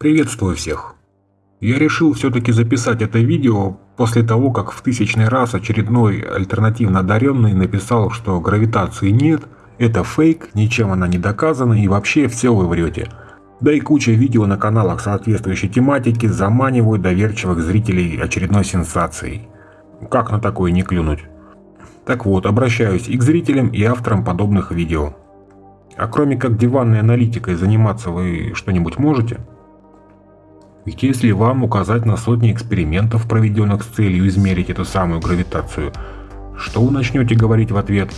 Приветствую всех! Я решил все-таки записать это видео после того, как в тысячный раз очередной альтернативно одаренный написал, что гравитации нет, это фейк, ничем она не доказана и вообще все вы врете. Да и куча видео на каналах соответствующей тематики заманивают доверчивых зрителей очередной сенсацией. Как на такое не клюнуть? Так вот, обращаюсь и к зрителям, и авторам подобных видео. А кроме как диванной аналитикой заниматься вы что-нибудь можете? Ведь если вам указать на сотни экспериментов, проведенных с целью измерить эту самую гравитацию, что вы начнете говорить в ответ?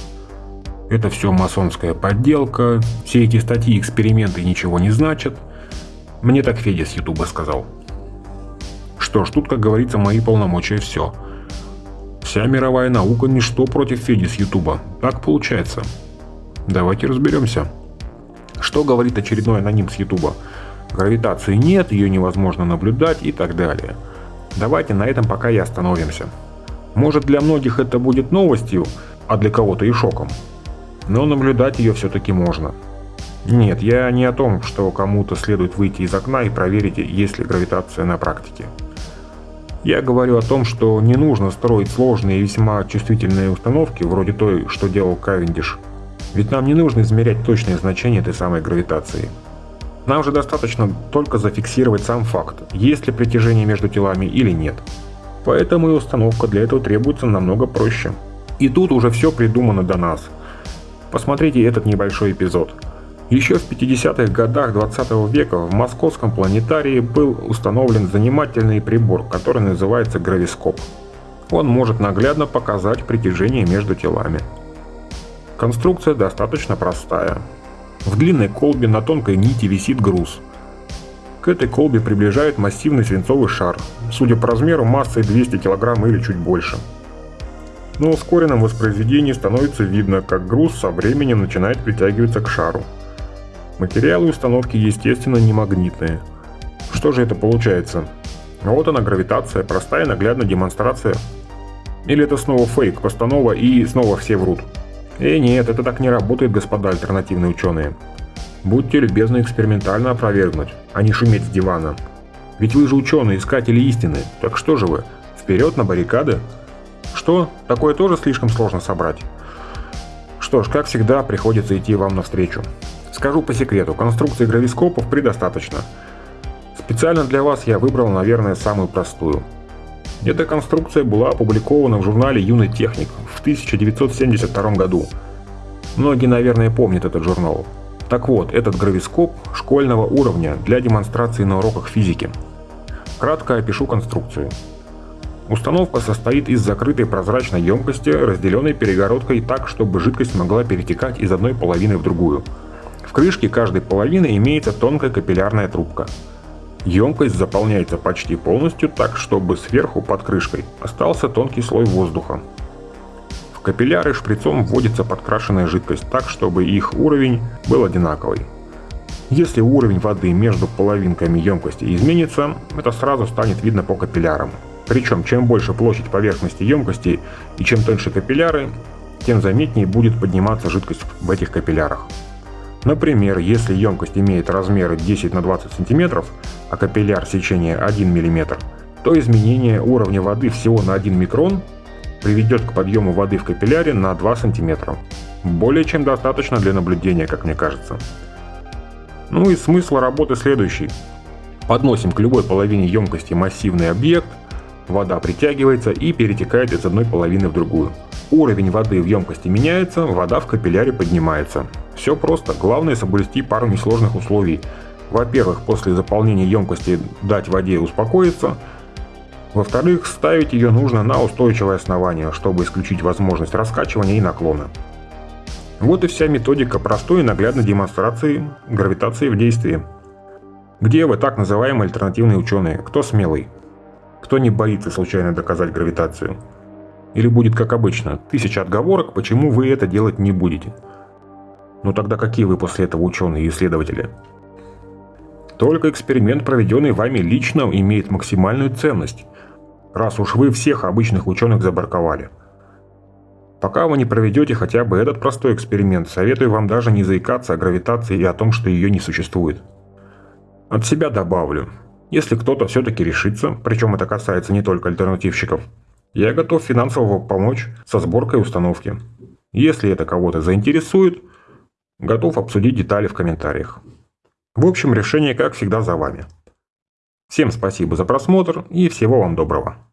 Это все масонская подделка, все эти статьи эксперименты ничего не значат. Мне так Федя с Ютуба сказал. Что ж, тут, как говорится, мои полномочия все. Вся мировая наука ничто против Феди с Ютуба. Так получается. Давайте разберемся. Что говорит очередной аноним с Ютуба? Гравитации нет, ее невозможно наблюдать и так далее. Давайте на этом пока и остановимся. Может для многих это будет новостью, а для кого-то и шоком. Но наблюдать ее все-таки можно. Нет, я не о том, что кому-то следует выйти из окна и проверить, есть ли гравитация на практике. Я говорю о том, что не нужно строить сложные и весьма чувствительные установки, вроде той, что делал Кавендиш – ведь нам не нужно измерять точное значение этой самой гравитации. Нам же достаточно только зафиксировать сам факт, есть ли притяжение между телами или нет. Поэтому и установка для этого требуется намного проще. И тут уже все придумано до нас. Посмотрите этот небольшой эпизод. Еще в 50-х годах 20 века в московском планетарии был установлен занимательный прибор, который называется гравископ. Он может наглядно показать притяжение между телами. Конструкция достаточно простая. В длинной колбе на тонкой нити висит груз. К этой колбе приближает массивный свинцовый шар, судя по размеру массой 200 кг или чуть больше. На ускоренном воспроизведении становится видно, как груз со временем начинает притягиваться к шару. Материалы установки, естественно, не магнитные. Что же это получается? Вот она гравитация, простая наглядная демонстрация. Или это снова фейк, постанова и снова все врут. И нет, это так не работает, господа альтернативные ученые. Будьте любезны экспериментально опровергнуть, а не шуметь с дивана. Ведь вы же ученые, искатели истины, так что же вы, вперед на баррикады? Что, такое тоже слишком сложно собрать? Что ж, как всегда, приходится идти вам навстречу. Скажу по секрету, конструкции гравископов предостаточно. Специально для вас я выбрал, наверное, самую простую – эта конструкция была опубликована в журнале «Юный техник» в 1972 году. Многие, наверное, помнят этот журнал. Так вот, этот гравископ школьного уровня для демонстрации на уроках физики. Кратко опишу конструкцию. Установка состоит из закрытой прозрачной емкости, разделенной перегородкой так, чтобы жидкость могла перетекать из одной половины в другую. В крышке каждой половины имеется тонкая капиллярная трубка – Емкость заполняется почти полностью так, чтобы сверху под крышкой остался тонкий слой воздуха. В капилляры шприцом вводится подкрашенная жидкость так, чтобы их уровень был одинаковый. Если уровень воды между половинками емкости изменится, это сразу станет видно по капиллярам. Причем, чем больше площадь поверхности емкости и чем тоньше капилляры, тем заметнее будет подниматься жидкость в этих капиллярах. Например, если емкость имеет размеры 10 на 20 см, а капилляр сечения 1 мм, то изменение уровня воды всего на 1 микрон приведет к подъему воды в капилляре на 2 см. Более чем достаточно для наблюдения, как мне кажется. Ну и смысл работы следующий. Подносим к любой половине емкости массивный объект, вода притягивается и перетекает из одной половины в другую. Уровень воды в емкости меняется, вода в капилляре поднимается. Все просто, главное соблюсти пару несложных условий. Во-первых, после заполнения емкости дать воде успокоиться. Во-вторых, ставить ее нужно на устойчивое основание, чтобы исключить возможность раскачивания и наклона. Вот и вся методика простой и наглядной демонстрации гравитации в действии. Где вы так называемые альтернативные ученые? Кто смелый? Кто не боится случайно доказать гравитацию? Или будет как обычно, тысяча отговорок, почему вы это делать не будете? Ну тогда какие вы после этого ученые и исследователи? Только эксперимент, проведенный вами лично, имеет максимальную ценность, раз уж вы всех обычных ученых забарковали. Пока вы не проведете хотя бы этот простой эксперимент, советую вам даже не заикаться о гравитации и о том, что ее не существует. От себя добавлю, если кто-то все-таки решится, причем это касается не только альтернативщиков, я готов финансово помочь со сборкой установки. Если это кого-то заинтересует, готов обсудить детали в комментариях. В общем, решение, как всегда, за вами. Всем спасибо за просмотр и всего вам доброго.